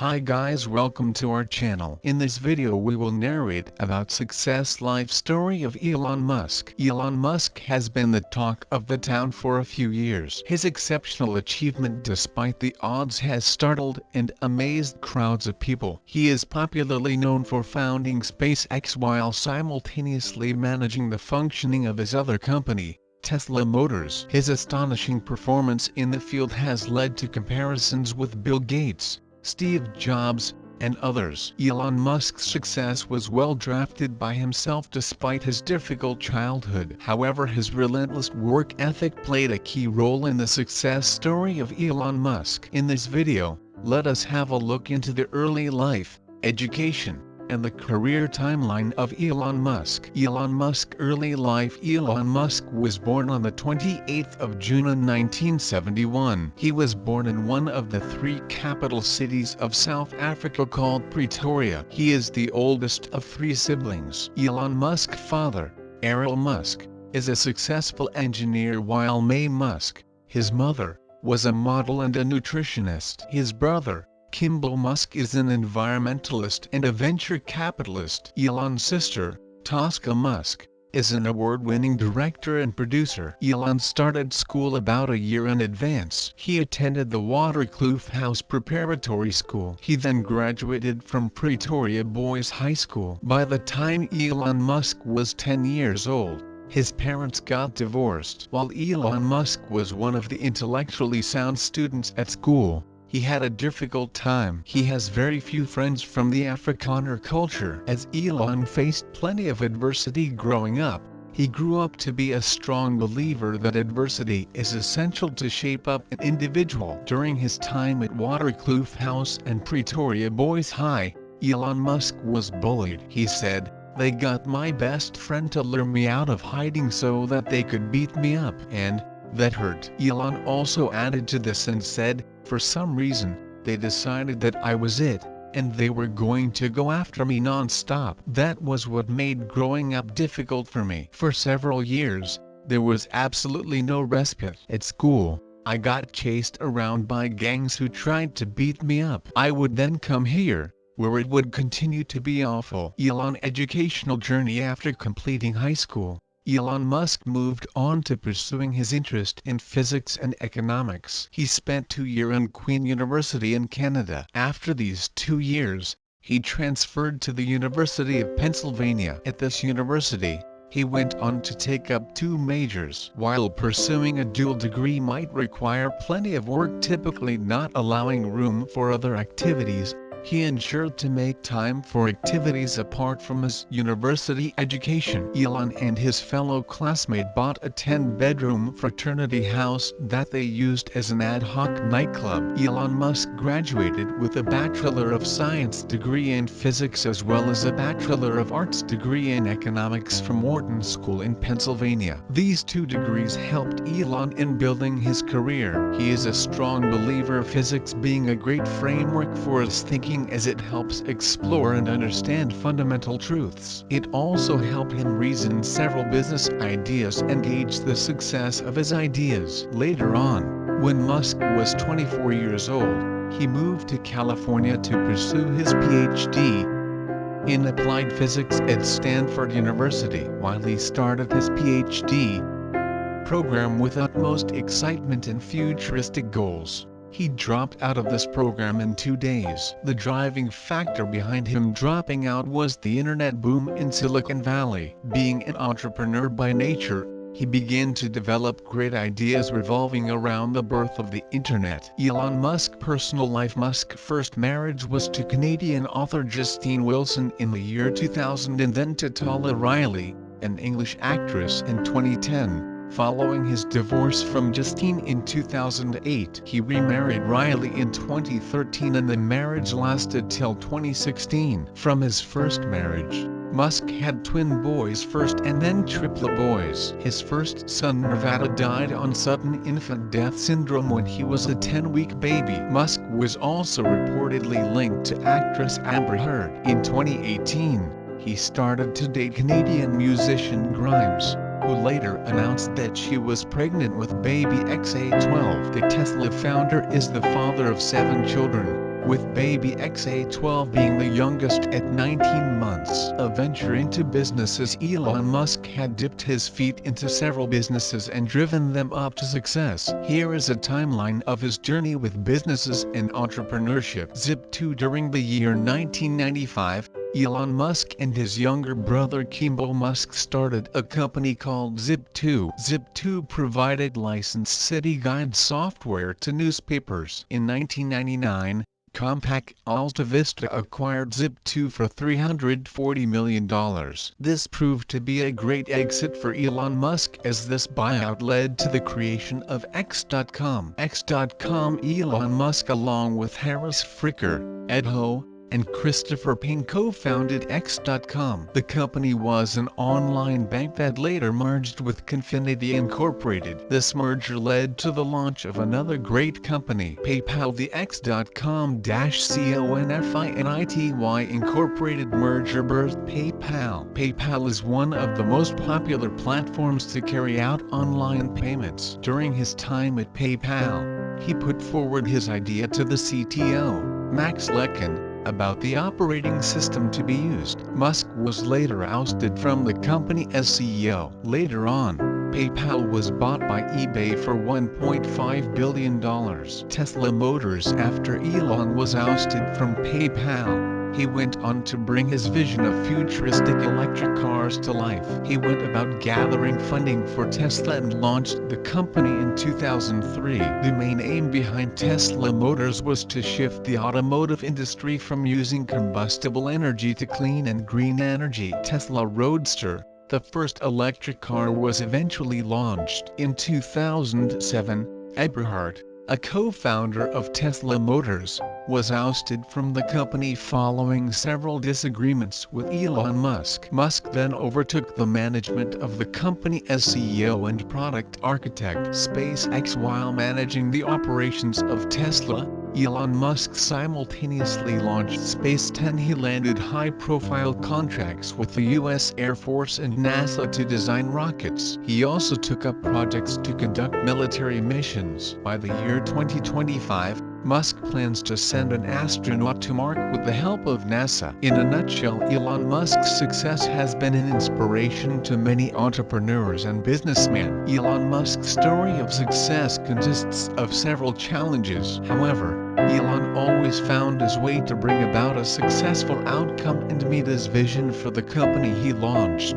Hi guys welcome to our channel. In this video we will narrate about success life story of Elon Musk. Elon Musk has been the talk of the town for a few years. His exceptional achievement despite the odds has startled and amazed crowds of people. He is popularly known for founding SpaceX while simultaneously managing the functioning of his other company, Tesla Motors. His astonishing performance in the field has led to comparisons with Bill Gates, Steve Jobs, and others. Elon Musk's success was well drafted by himself despite his difficult childhood. However his relentless work ethic played a key role in the success story of Elon Musk. In this video, let us have a look into the early life, education, and the career timeline of Elon Musk. Elon Musk early life Elon Musk was born on the 28th of June 1971. He was born in one of the three capital cities of South Africa called Pretoria. He is the oldest of three siblings. Elon Musk father, Errol Musk, is a successful engineer while Maye Musk, his mother, was a model and a nutritionist. His brother, Kimball Musk is an environmentalist and a venture capitalist. Elon's sister, Tosca Musk, is an award-winning director and producer. Elon started school about a year in advance. He attended the Waterkloof House Preparatory School. He then graduated from Pretoria Boys High School. By the time Elon Musk was 10 years old, his parents got divorced. While Elon Musk was one of the intellectually sound students at school, he had a difficult time. He has very few friends from the Afrikaner culture. As Elon faced plenty of adversity growing up, he grew up to be a strong believer that adversity is essential to shape up an individual. During his time at Waterkloof House and Pretoria Boys High, Elon Musk was bullied. He said, they got my best friend to lure me out of hiding so that they could beat me up. And, that hurt. Elon also added to this and said, for some reason, they decided that I was it, and they were going to go after me non-stop. That was what made growing up difficult for me. For several years, there was absolutely no respite. At school, I got chased around by gangs who tried to beat me up. I would then come here, where it would continue to be awful. Elon educational journey after completing high school. Elon Musk moved on to pursuing his interest in physics and economics. He spent two years in Queen University in Canada. After these two years, he transferred to the University of Pennsylvania. At this university, he went on to take up two majors. While pursuing a dual degree might require plenty of work typically not allowing room for other activities, he ensured to make time for activities apart from his university education. Elon and his fellow classmate bought a 10-bedroom fraternity house that they used as an ad hoc nightclub. Elon Musk graduated with a Bachelor of Science degree in physics as well as a Bachelor of Arts degree in economics from Wharton School in Pennsylvania. These two degrees helped Elon in building his career. He is a strong believer of physics being a great framework for his thinking as it helps explore and understand fundamental truths. It also helped him reason several business ideas and gauge the success of his ideas. Later on, when Musk was 24 years old, he moved to California to pursue his PhD in applied physics at Stanford University. While he started his PhD program with utmost excitement and futuristic goals, he dropped out of this program in two days. The driving factor behind him dropping out was the internet boom in Silicon Valley. Being an entrepreneur by nature, he began to develop great ideas revolving around the birth of the internet. Elon Musk personal life Musk's first marriage was to Canadian author Justine Wilson in the year 2000 and then to Talia Riley, an English actress in 2010. Following his divorce from Justine in 2008, he remarried Riley in 2013 and the marriage lasted till 2016. From his first marriage, Musk had twin boys first and then triplet boys. His first son Nevada died on sudden infant death syndrome when he was a 10-week baby. Musk was also reportedly linked to actress Amber Heard. In 2018, he started to date Canadian musician Grimes who later announced that she was pregnant with baby XA12. The Tesla founder is the father of seven children, with baby XA12 being the youngest at 19 months. A venture into businesses Elon Musk had dipped his feet into several businesses and driven them up to success. Here is a timeline of his journey with businesses and entrepreneurship. Zip2 During the year 1995, Elon Musk and his younger brother Kimball Musk started a company called Zip2. Zip2 provided licensed city guide software to newspapers. In 1999, Compaq Alta Vista acquired Zip2 for $340 million. This proved to be a great exit for Elon Musk as this buyout led to the creation of X.com. X.com Elon Musk along with Harris Fricker, Ed Ho, and Christopher Payne co-founded X.com. The company was an online bank that later merged with Confinity Incorporated. This merger led to the launch of another great company, PayPal. The X.com-CONFINITY Incorporated merger birthed PayPal. PayPal is one of the most popular platforms to carry out online payments. During his time at PayPal, he put forward his idea to the CTO, Max Levchin, about the operating system to be used. Musk was later ousted from the company as CEO. Later on, PayPal was bought by eBay for $1.5 billion. Tesla Motors After Elon was ousted from PayPal, he went on to bring his vision of futuristic electric cars to life. He went about gathering funding for Tesla and launched the company in 2003. The main aim behind Tesla Motors was to shift the automotive industry from using combustible energy to clean and green energy. Tesla Roadster, the first electric car was eventually launched. In 2007, Eberhard, a co-founder of Tesla Motors, was ousted from the company following several disagreements with Elon Musk. Musk then overtook the management of the company as CEO and product architect. SpaceX While managing the operations of Tesla, Elon Musk simultaneously launched Space 10. He landed high-profile contracts with the U.S. Air Force and NASA to design rockets. He also took up projects to conduct military missions. By the year 2025, Musk plans to send an astronaut to Mars with the help of NASA. In a nutshell Elon Musk's success has been an inspiration to many entrepreneurs and businessmen. Elon Musk's story of success consists of several challenges. However, Elon always found his way to bring about a successful outcome and meet his vision for the company he launched.